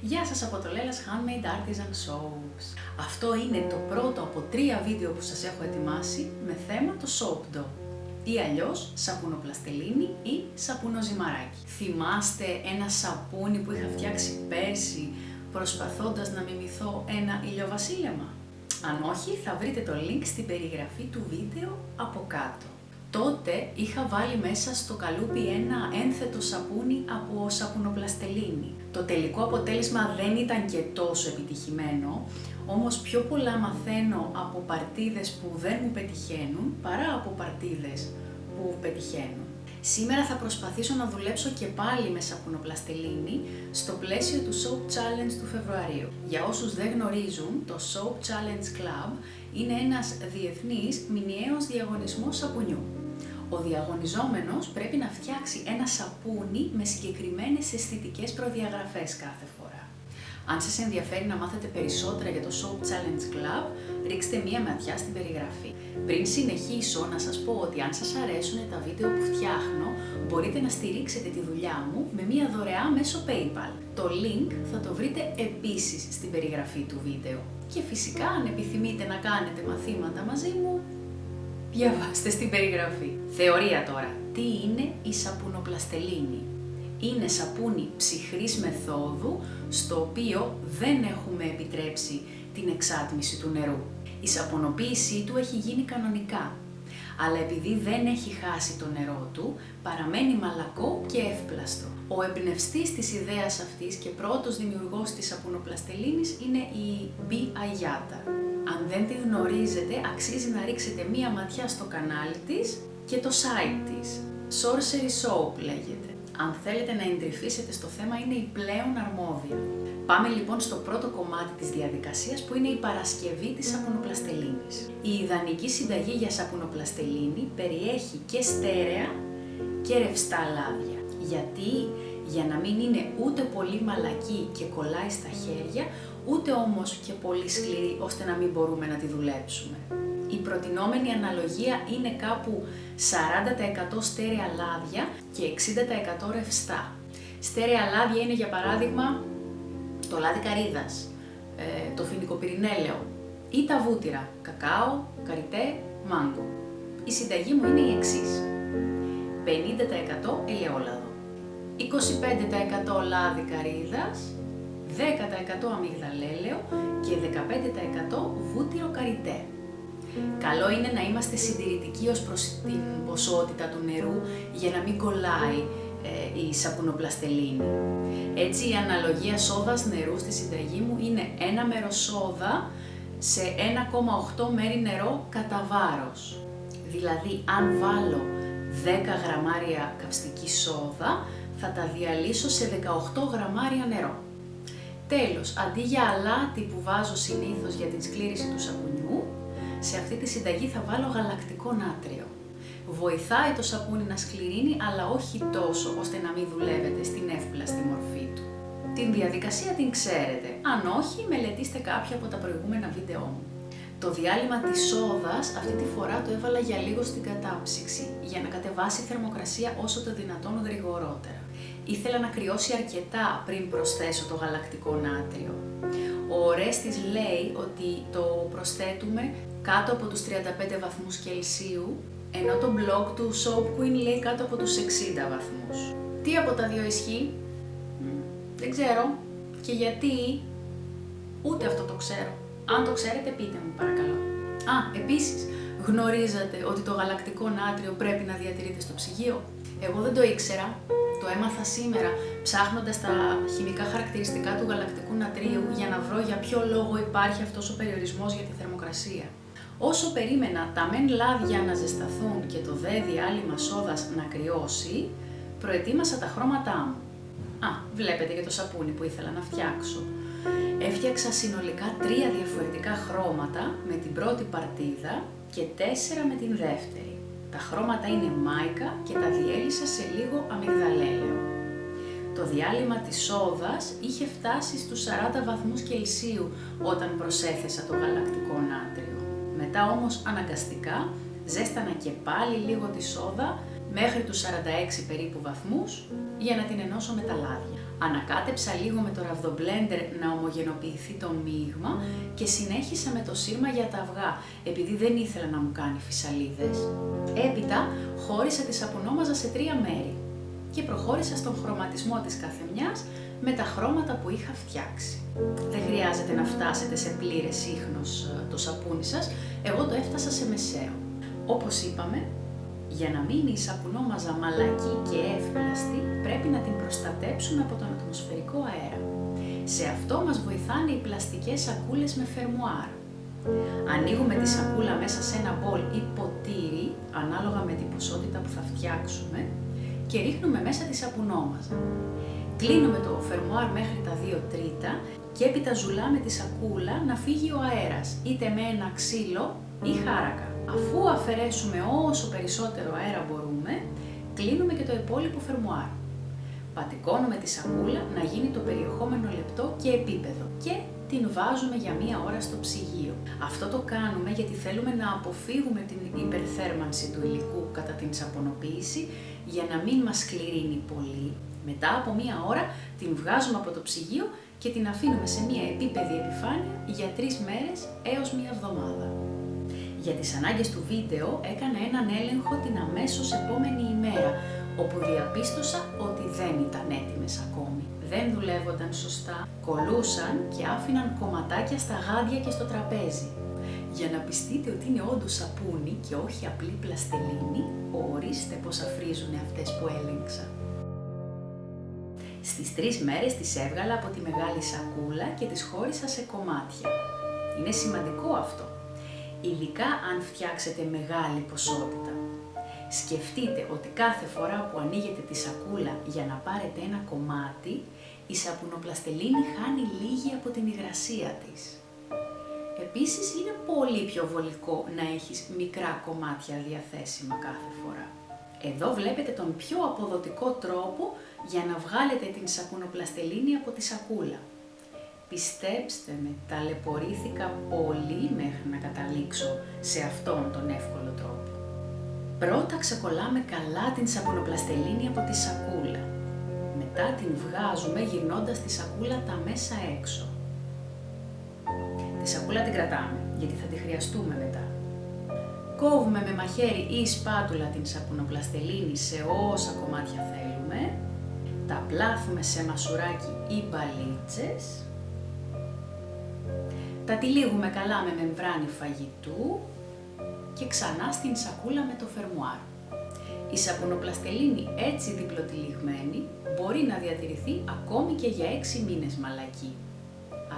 Γεια σας από το Lella's Handmade Artisan Soaps. Αυτό είναι το πρώτο από τρία βίντεο που σας έχω ετοιμάσει με θέμα το soap dough ή αλλιώς σαπουνοπλαστελίνη ή σαπουνοζυμαράκι. Θυμάστε ένα σαπούνι που είχα φτιάξει πέρσι προσπαθώντας να μιμηθώ ένα ηλιοβασίλεμα; Αν όχι, θα βρείτε το link στην περιγραφή του βίντεο από κάτω. Τότε είχα βάλει μέσα στο καλούπι ένα ένθετο σαπούνι από σαπουνοπλαστελίνη. Το τελικό αποτέλεσμα δεν ήταν και τόσο επιτυχημένο, όμως πιο πολλά μαθαίνω από παρτίδες που δεν μου πετυχαίνουν παρά από παρτίδες που πετυχαίνουν. Σήμερα θα προσπαθήσω να δουλέψω και πάλι με σαπουνοπλαστελίνη στο πλαίσιο του Soap Challenge του Φεβρουαρίου. Για όσους δεν γνωρίζουν, το Soap Challenge Club είναι ένας διεθνής μηνιαίος διαγωνισμός σαπουνιού. Ο διαγωνιζόμενος πρέπει να φτιάξει ένα σαπούνι με συγκεκριμένες αισθητικές προδιαγραφές κάθε φορά. Αν σας ενδιαφέρει να μάθετε περισσότερα για το Soap Challenge Club, ρίξτε μία ματιά στην περιγραφή. Πριν συνεχίσω, να σας πω ότι αν σας αρέσουν τα βίντεο που φτιάχνω, μπορείτε να στηρίξετε τη δουλειά μου με μία δωρεά μέσω PayPal. Το link θα το βρείτε επίσης στην περιγραφή του βίντεο. Και φυσικά, αν επιθυμείτε να κάνετε μαθήματα μαζί μου, διαβάστε στην περιγραφή. Θεωρία τώρα. Τι είναι η σαπουνοπλαστελίνη; Είναι σαπούνι ψυχρής μεθόδου, στο οποίο δεν έχουμε επιτρέψει την εξάτμιση του νερού. Η σαπονοποίησή του έχει γίνει κανονικά, αλλά επειδή δεν έχει χάσει το νερό του, παραμένει μαλακό και εύπλαστο. Ο εμπνευστής της ιδέας αυτής και πρώτος δημιουργός της σαπουνοπλαστελίνης είναι η B. Ayata. Αν δεν τη γνωρίζετε, αξίζει να ρίξετε μία ματιά στο κανάλι της και το site της. Sorcery Soap λέγεται. Αν θέλετε να εντρυφήσετε στο θέμα, είναι η πλέον αρμόδια. Πάμε λοιπόν στο πρώτο κομμάτι της διαδικασίας που είναι η παρασκευή της σαπουνοπλαστελίνης. Η ιδανική συνταγή για σαπουνοπλαστελίνη περιέχει και στέρεα και ρευστά λάδια. Γιατί; Για να μην είναι ούτε πολύ μαλακή και κολλάει στα χέρια, ούτε όμως και πολύ σκληρή ώστε να μην μπορούμε να τη δουλέψουμε. Η προτινόμενη αναλογία είναι κάπου 40% στέρεα λάδια και 60% ρευστά. Στέρεα λάδια είναι για παράδειγμα το λάδι καρύδας, ε, το φοινικοπυρηνέλαιο ή τα βούτυρα, κακάο, καριτέ, μάγκο. Η συνταγή μου είναι η εξής. 50% ελαιόλαδο, 25% λάδι καρύδας, 10% αμυγδαλέλαιο και 15% βούτυρο καριτέ. Καλό είναι να είμαστε συντηρητικοί ως προς την ποσότητα του νερού για να μην κολλάει ε, η σαπουνοπλαστελίνη. Έτσι η αναλογία σόδας νερού στη συνταγή μου είναι ένα μέρος σόδα σε 1,8 μέρη νερό κατά βάρος. Δηλαδή αν βάλω 10 γραμμάρια καυστικής σόδα θα τα διαλύσω σε 18 γραμμάρια νερό. Τέλος, αντί για αλάτι που βάζω συνήθως για την σκλήρηση του σαπουνιού, σε αυτή τη συνταγή θα βάλω γαλακτικό νάτριο. Βοηθάει το σαπούνι να σκληρύνει, αλλά όχι τόσο ώστε να μην δουλεύετε στην εύπλαστη μορφή του. Την διαδικασία την ξέρετε, αν όχι μελετήστε κάποια από τα προηγούμενα βίντεό μου. Το διάλειμμα της σόδας αυτή τη φορά το έβαλα για λίγο στην κατάψυξη, για να κατεβάσει η θερμοκρασία όσο το δυνατόν γρηγορότερα. Ήθελα να κρυώσει αρκετά πριν προσθέσω το γαλακτικό νάτριο. Ο Ορέστης λέει ότι το προσθέτουμε κάτω από τους 35 βαθμούς Κελσίου ενώ το blog του Soap Queen λέει κάτω από τους 60 βαθμούς. Τι από τα δύο ισχύει; Δεν ξέρω. Και γιατί; Ούτε αυτό το ξέρω. Αν το ξέρετε πείτε μου παρακαλώ. Α, επίσης, γνωρίζατε ότι το γαλακτικό νάτριο πρέπει να διατηρείται στο ψυγείο; Εγώ δεν το ήξερα. Το έμαθα σήμερα ψάχνοντας τα χημικά χαρακτηριστικά του γαλακτικού νατρίου για να βρω για ποιο λόγο υπάρχει αυτός ο περιορισμός για τη θερμοκρασία. Όσο περίμενα τα μεν λάδια να ζεσταθούν και το δε διάλειμμα σόδας να κρυώσει, προετοίμασα τα χρώματά μου. Α, βλέπετε και το σαπούνι που ήθελα να φτιάξω. Έφτιαξα συνολικά τρία διαφορετικά χρώματα με την πρώτη παρτίδα και τέσσερα με την δεύτερη. Τα χρώματα είναι μάικα και τα διέλυσα σε λίγο αμυγδαλέλαιο. Το διάλειμμα της σόδας είχε φτάσει στους 40 βαθμούς Κελσίου όταν προσέθεσα το γαλακτικό νάτριο. Μετά όμως αναγκαστικά ζέστανα και πάλι λίγο της σόδα μέχρι τους 46 περίπου βαθμούς για να την ενώσω με τα λάδια. Ανακάτεψα λίγο με το ραβδομπλέντερ να ομογενοποιηθεί το μείγμα και συνέχισα με το σύρμα για τα αυγά, επειδή δεν ήθελα να μου κάνει φυσαλίδες. Έπειτα χώρισα τη σαπουνόμαζα σε τρία μέρη και προχώρησα στον χρωματισμό της καθεμιάς με τα χρώματα που είχα φτιάξει. Δεν χρειάζεται να φτάσετε σε πλήρες ίχνος ε, το σαπούνι σας, εγώ το έφτασα σε μεσαίο. Όπως είπαμε, για να μείνει η σαπουνόμαζα μαλακή και εύπλαστη, πρέπει να την προστατέψουμε από τον ατμοσφαιρικό αέρα. Σε αυτό μας βοηθάνε οι πλαστικές σακούλες με φερμουάρ. Ανοίγουμε τη σακούλα μέσα σε ένα μπολ ή ποτήρι, ανάλογα με την ποσότητα που θα φτιάξουμε, και ρίχνουμε μέσα τη σαπουνόμαζα. Κλείνουμε το φερμουάρ μέχρι τα 2 τρίτα και έπειτα ζουλάμε τη σακούλα να φύγει ο αέρας, είτε με ένα ξύλο ή χάρακα. Αφού αφαιρέσουμε όσο περισσότερο αέρα μπορούμε, κλείνουμε και το υπόλοιπο φερμουάρ. Πατικώνουμε τη σακούλα να γίνει το περιεχόμενο λεπτό και επίπεδο και την βάζουμε για μία ώρα στο ψυγείο. Αυτό το κάνουμε γιατί θέλουμε να αποφύγουμε την υπερθέρμανση του υλικού κατά την σαπονοποίηση για να μην μας σκληρύνει πολύ. Μετά από μία ώρα την βγάζουμε από το ψυγείο και την αφήνουμε σε μία επίπεδη επιφάνεια για τρεις μέρες έως μία εβδομάδα. Για τις ανάγκες του βίντεο έκανα έναν έλεγχο την αμέσως επόμενη ημέρα, όπου διαπίστωσα ότι δεν ήταν έτοιμες ακόμη. Δεν δουλεύονταν σωστά, κολούσαν και άφηναν κομματάκια στα γάντια και στο τραπέζι. Για να πιστείτε ότι είναι όντως σαπούνι και όχι απλή πλαστελίνη, ορίστε πως αφρίζουν αυτές που έλεγξα. Στις τρεις μέρες τις έβγαλα από τη μεγάλη σακούλα και τις χώρισα σε κομμάτια. Είναι σημαντικό αυτό, ειδικά αν φτιάξετε μεγάλη ποσότητα. Σκεφτείτε ότι κάθε φορά που ανοίγετε τη σακούλα για να πάρετε ένα κομμάτι, η σαπουνοπλαστελίνη χάνει λίγη από την υγρασία της. Επίσης είναι πολύ πιο βολικό να έχεις μικρά κομμάτια διαθέσιμα κάθε φορά. Εδώ βλέπετε τον πιο αποδοτικό τρόπο για να βγάλετε την σαπουνοπλαστελίνη από τη σακούλα. Πιστέψτε με, ταλαιπωρήθηκα πολύ μέχρι να καταλήξω σε αυτόν τον εύκολο τρόπο. Πρώτα ξεκολλάμε καλά την σαπουνοπλαστελίνη από τη σακούλα. Μετά την βγάζουμε γυρνώντας τη σακούλα τα μέσα έξω. Τη σακούλα την κρατάμε, γιατί θα τη χρειαστούμε μετά. Κόβουμε με μαχαίρι ή σπάτουλα την σαπουνοπλαστελίνη σε όσα κομμάτια θέλουμε. Τα πλάθουμε σε μασουράκι ή μπαλίτσες τα τυλίγουμε καλά με μεμβράνη φαγητού και ξανά στην σακούλα με το φερμουάρ. Η σαπουνοπλαστελίνη έτσι διπλοτυλιγμένη μπορεί να διατηρηθεί ακόμη και για 6 μήνες μαλακή.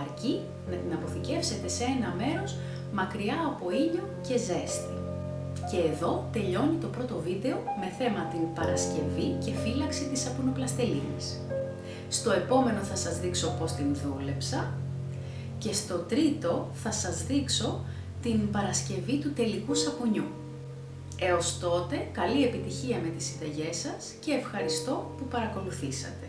Αρκεί να την αποθηκεύσετε σε ένα μέρος μακριά από ήλιο και ζέστη. Και εδώ τελειώνει το πρώτο βίντεο με θέμα την Παρασκευή και φύλαξη της σαπουνοπλαστελίνης. Στο επόμενο θα σας δείξω πώς την δούλεψα και στο τρίτο θα σας δείξω την Παρασκευή του τελικού σαπουνιού. Έως τότε, καλή επιτυχία με τις συνταγές σας και ευχαριστώ που παρακολουθήσατε.